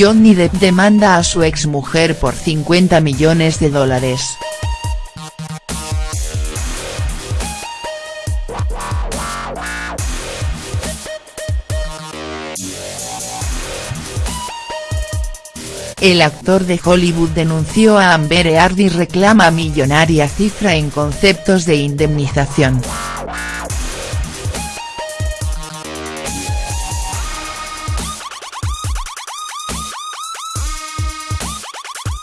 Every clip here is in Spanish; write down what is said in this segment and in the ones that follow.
Johnny Depp demanda a su exmujer por 50 millones de dólares. El actor de Hollywood denunció a Amber Heard y reclama millonaria cifra en conceptos de indemnización.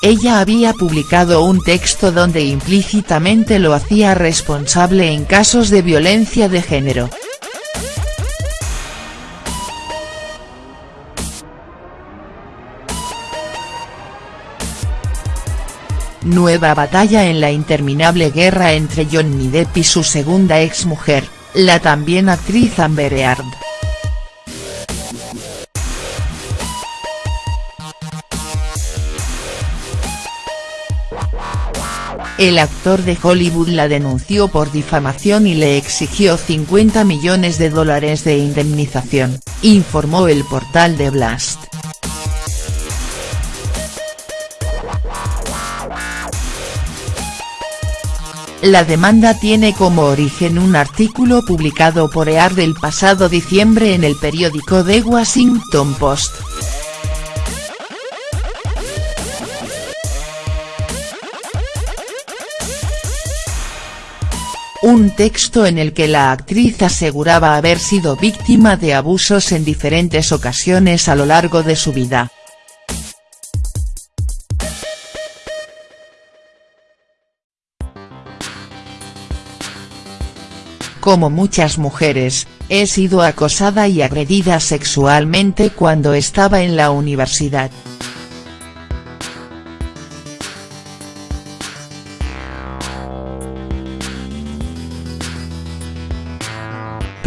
Ella había publicado un texto donde implícitamente lo hacía responsable en casos de violencia de género. Nueva batalla en la interminable guerra entre Johnny Depp y su segunda exmujer, la también actriz Amber Heard. El actor de Hollywood la denunció por difamación y le exigió 50 millones de dólares de indemnización, informó el portal de Blast. La demanda tiene como origen un artículo publicado por EAR del pasado diciembre en el periódico The Washington Post. Un texto en el que la actriz aseguraba haber sido víctima de abusos en diferentes ocasiones a lo largo de su vida. Como muchas mujeres, he sido acosada y agredida sexualmente cuando estaba en la universidad.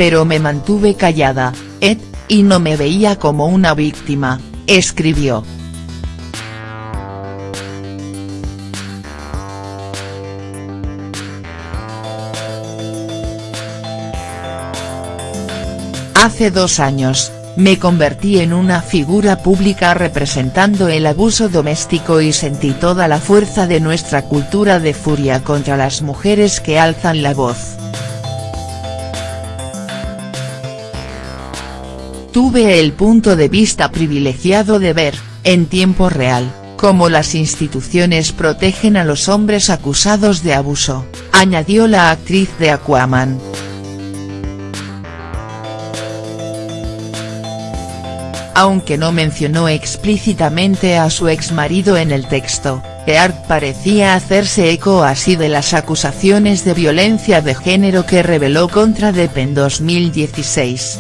Pero me mantuve callada, Ed, y no me veía como una víctima, escribió. Hace dos años, me convertí en una figura pública representando el abuso doméstico y sentí toda la fuerza de nuestra cultura de furia contra las mujeres que alzan la voz. Tuve el punto de vista privilegiado de ver, en tiempo real, cómo las instituciones protegen a los hombres acusados de abuso, añadió la actriz de Aquaman. aunque no mencionó explícitamente a su exmarido en el texto, Heard parecía hacerse eco así de las acusaciones de violencia de género que reveló contra Depp en 2016.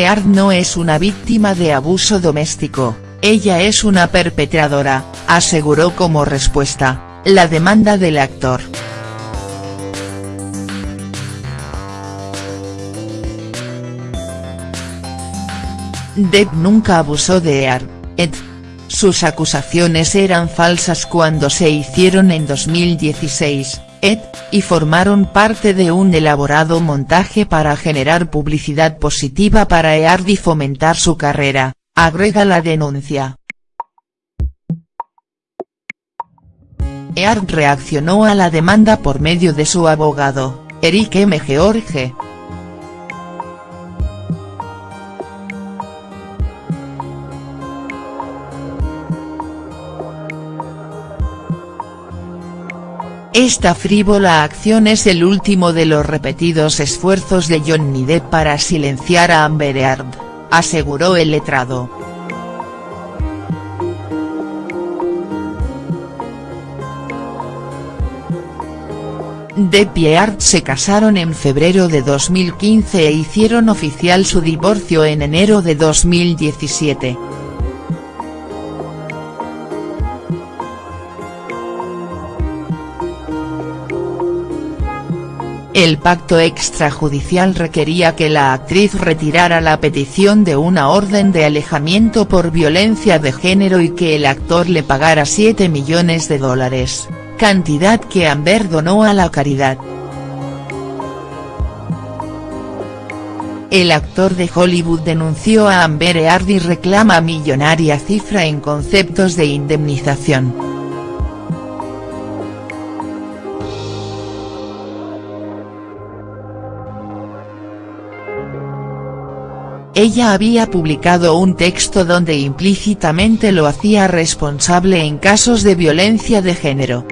Heard no es una víctima de abuso doméstico, ella es una perpetradora, aseguró como respuesta, la demanda del actor. Depp nunca abusó de Ear, Ed. Sus acusaciones eran falsas cuando se hicieron en 2016, Ed, y formaron parte de un elaborado montaje para generar publicidad positiva para Eard y fomentar su carrera, agrega la denuncia. Eard reaccionó a la demanda por medio de su abogado, Eric M. George. Esta frívola acción es el último de los repetidos esfuerzos de Johnny Depp para silenciar a Amber Heard, aseguró el letrado. Depp y Heard se casaron en febrero de 2015 e hicieron oficial su divorcio en enero de 2017. El pacto extrajudicial requería que la actriz retirara la petición de una orden de alejamiento por violencia de género y que el actor le pagara 7 millones de dólares, cantidad que Amber donó a la caridad. el actor de Hollywood denunció a Amber Heard y reclama millonaria cifra en conceptos de indemnización. Ella había publicado un texto donde implícitamente lo hacía responsable en casos de violencia de género.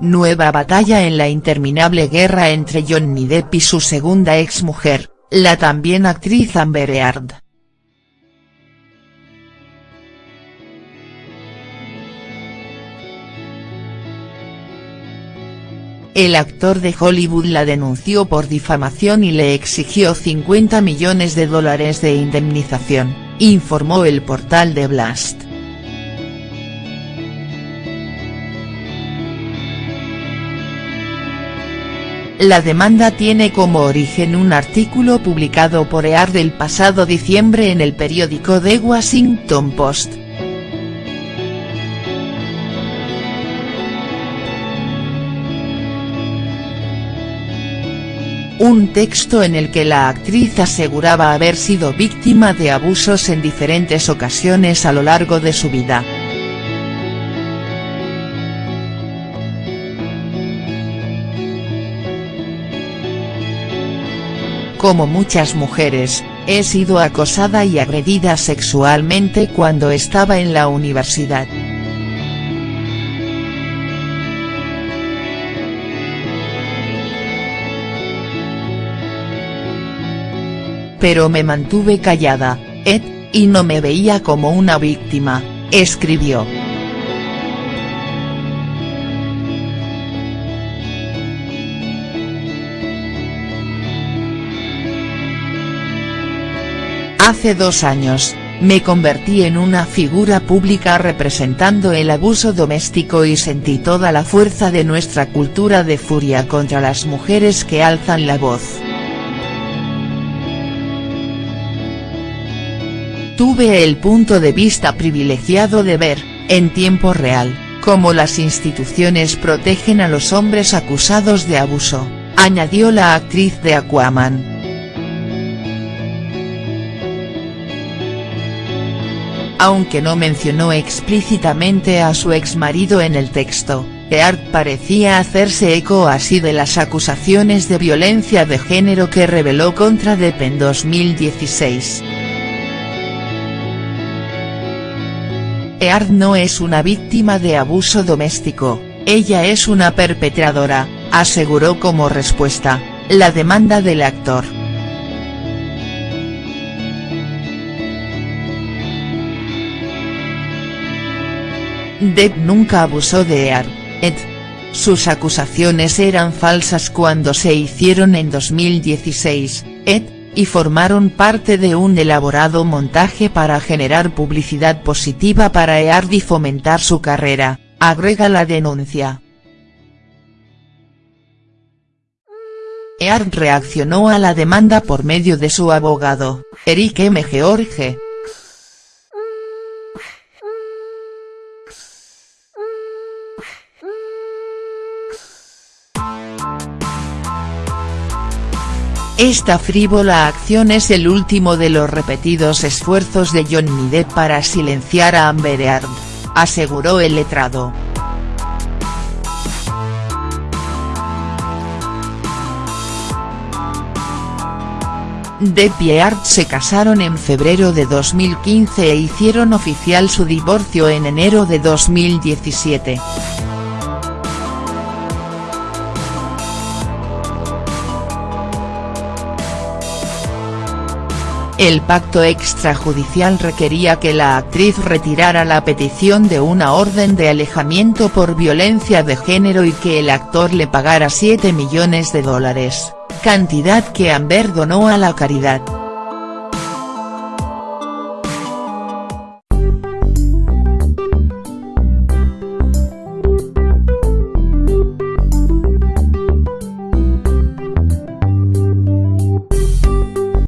Nueva batalla en la interminable guerra entre Johnny Depp y su segunda exmujer, la también actriz Amber Heard. El actor de Hollywood la denunció por difamación y le exigió 50 millones de dólares de indemnización, informó el portal de Blast. La demanda tiene como origen un artículo publicado por EAR del pasado diciembre en el periódico The Washington Post. Un texto en el que la actriz aseguraba haber sido víctima de abusos en diferentes ocasiones a lo largo de su vida. Como muchas mujeres, he sido acosada y agredida sexualmente cuando estaba en la universidad. Pero me mantuve callada, Ed, y no me veía como una víctima, escribió. Hace dos años, me convertí en una figura pública representando el abuso doméstico y sentí toda la fuerza de nuestra cultura de furia contra las mujeres que alzan la voz. Tuve el punto de vista privilegiado de ver, en tiempo real, cómo las instituciones protegen a los hombres acusados de abuso, añadió la actriz de Aquaman. Aunque no mencionó explícitamente a su exmarido en el texto, Earth parecía hacerse eco así de las acusaciones de violencia de género que reveló contra Depp en 2016. Eard no es una víctima de abuso doméstico, ella es una perpetradora, aseguró como respuesta, la demanda del actor. Depp nunca abusó de Eard, Ed. Sus acusaciones eran falsas cuando se hicieron en 2016, Ed, y formaron parte de un elaborado montaje para generar publicidad positiva para Eard y fomentar su carrera, agrega la denuncia. Eard reaccionó a la demanda por medio de su abogado, Eric M. George. Esta frívola acción es el último de los repetidos esfuerzos de Johnny Depp para silenciar a Amber Heard, aseguró el letrado. Depp y Heard se casaron en febrero de 2015 e hicieron oficial su divorcio en enero de 2017. El pacto extrajudicial requería que la actriz retirara la petición de una orden de alejamiento por violencia de género y que el actor le pagara 7 millones de dólares, cantidad que Amber donó a la caridad.